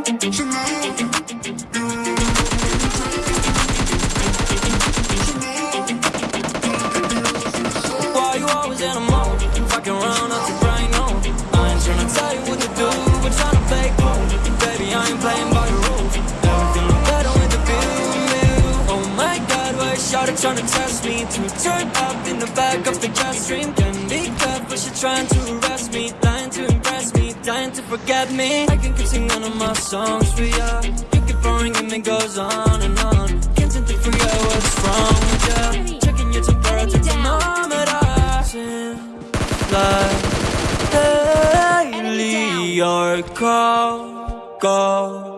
Why you always in a mode? Fucking around up to. Oh my God, why shawty tryna test me? To turn up in the back of the jet stream. Can be tough, but she trying to arrest me. Forget me. I can keep singing all my songs for ya. You keep boring and it goes on and on. Can't seem to figure out what's wrong with ya. Checking your temperature thermometer. Like daily your call. Go